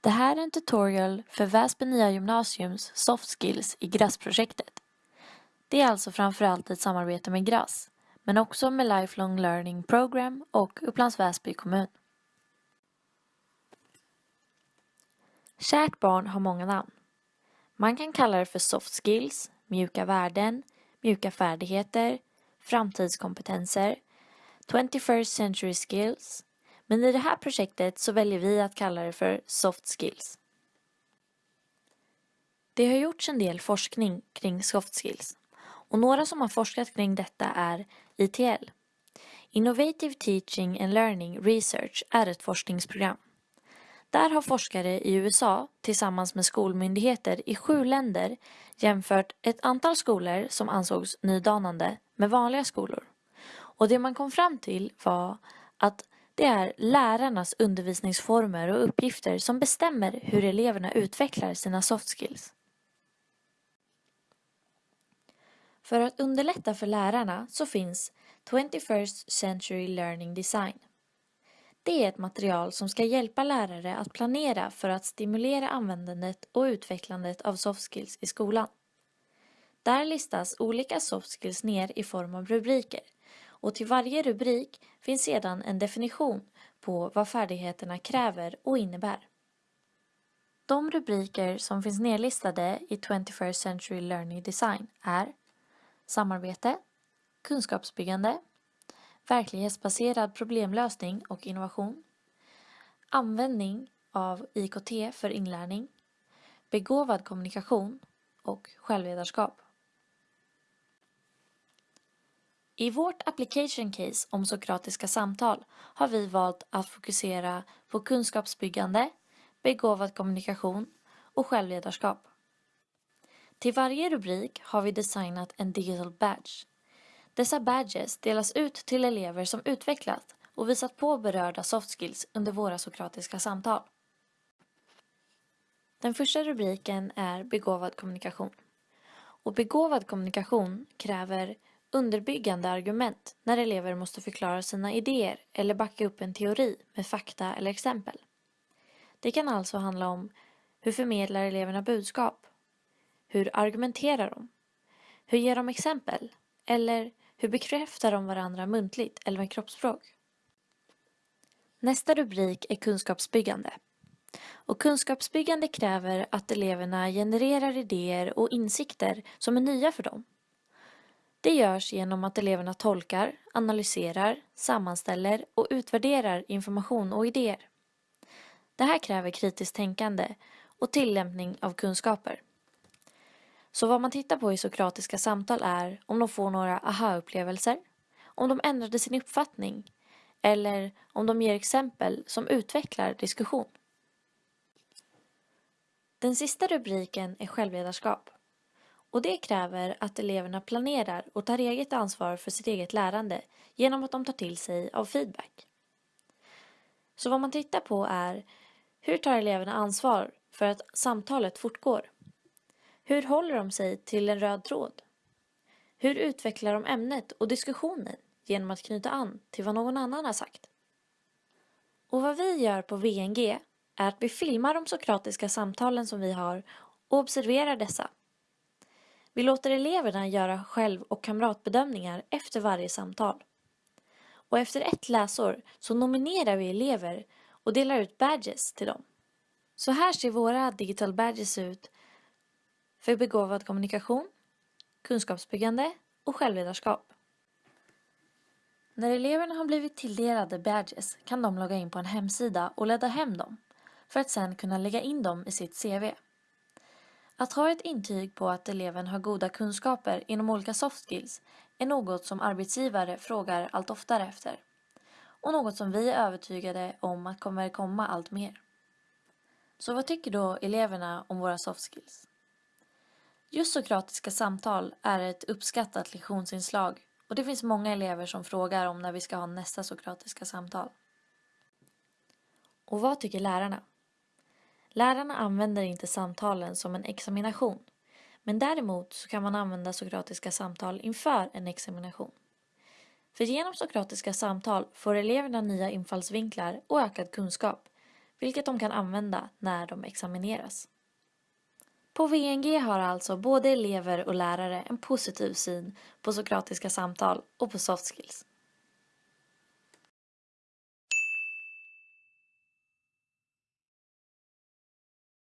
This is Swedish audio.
Det här är en tutorial för Väsby Nya Gymnasiums Soft Skills i GRASS-projektet. Det är alltså framförallt ett samarbete med GRASS, men också med Lifelong Learning Program och Upplands Väsby kommun. Kärt barn har många namn. Man kan kalla det för soft skills, mjuka värden, mjuka färdigheter, framtidskompetenser, 21st century skills, men i det här projektet så väljer vi att kalla det för soft skills. Det har gjorts en del forskning kring soft skills och några som har forskat kring detta är ITL. Innovative Teaching and Learning Research är ett forskningsprogram. Där har forskare i USA tillsammans med skolmyndigheter i sju länder jämfört ett antal skolor som ansågs nydanande med vanliga skolor. Och det man kom fram till var att det är lärarnas undervisningsformer och uppgifter som bestämmer hur eleverna utvecklar sina soft skills. För att underlätta för lärarna så finns 21st Century Learning Design. Det är ett material som ska hjälpa lärare att planera för att stimulera användandet och utvecklandet av soft skills i skolan. Där listas olika soft skills ner i form av rubriker och till varje rubrik finns sedan en definition på vad färdigheterna kräver och innebär. De rubriker som finns nedlistade i 21st Century Learning Design är samarbete, kunskapsbyggande, verklighetsbaserad problemlösning och innovation, användning av IKT för inlärning, begåvad kommunikation och självledarskap. I vårt application case om sokratiska samtal har vi valt att fokusera på kunskapsbyggande, begåvad kommunikation och självledarskap. Till varje rubrik har vi designat en digital badge. Dessa badges delas ut till elever som utvecklat och visat på berörda soft skills under våra sokratiska samtal. Den första rubriken är begåvad kommunikation. Och begåvad kommunikation kräver underbyggande argument när elever måste förklara sina idéer eller backa upp en teori med fakta eller exempel. Det kan alltså handla om hur förmedlar eleverna budskap? Hur argumenterar de? Hur ger de exempel? Eller hur bekräftar de varandra muntligt eller med kroppsspråk? Nästa rubrik är kunskapsbyggande. Och kunskapsbyggande kräver att eleverna genererar idéer och insikter som är nya för dem. Det görs genom att eleverna tolkar, analyserar, sammanställer och utvärderar information och idéer. Det här kräver kritiskt tänkande och tillämpning av kunskaper. Så vad man tittar på i sokratiska samtal är om de får några aha-upplevelser, om de ändrade sin uppfattning eller om de ger exempel som utvecklar diskussion. Den sista rubriken är självledarskap. Och det kräver att eleverna planerar och tar eget ansvar för sitt eget lärande genom att de tar till sig av feedback. Så vad man tittar på är hur tar eleverna ansvar för att samtalet fortgår? Hur håller de sig till en röd tråd? Hur utvecklar de ämnet och diskussionen genom att knyta an till vad någon annan har sagt? Och vad vi gör på VNG är att vi filmar de sokratiska samtalen som vi har och observerar dessa. Vi låter eleverna göra själv och kamratbedömningar efter varje samtal. Och efter ett läsår så nominerar vi elever och delar ut badges till dem. Så här ser våra digital badges ut för begåvad kommunikation, kunskapsbyggande och självledarskap. När eleverna har blivit tilldelade badges kan de logga in på en hemsida och ladda hem dem för att sedan kunna lägga in dem i sitt CV. Att ha ett intyg på att eleven har goda kunskaper inom olika soft skills är något som arbetsgivare frågar allt oftare efter och något som vi är övertygade om att kommer komma allt mer. Så vad tycker då eleverna om våra soft skills? Just sokratiska samtal är ett uppskattat lektionsinslag och det finns många elever som frågar om när vi ska ha nästa sokratiska samtal. Och vad tycker lärarna? Lärarna använder inte samtalen som en examination men däremot så kan man använda sokratiska samtal inför en examination. För genom sokratiska samtal får eleverna nya infallsvinklar och ökad kunskap vilket de kan använda när de examineras. På VNG har alltså både elever och lärare en positiv syn på sokratiska samtal och på soft skills.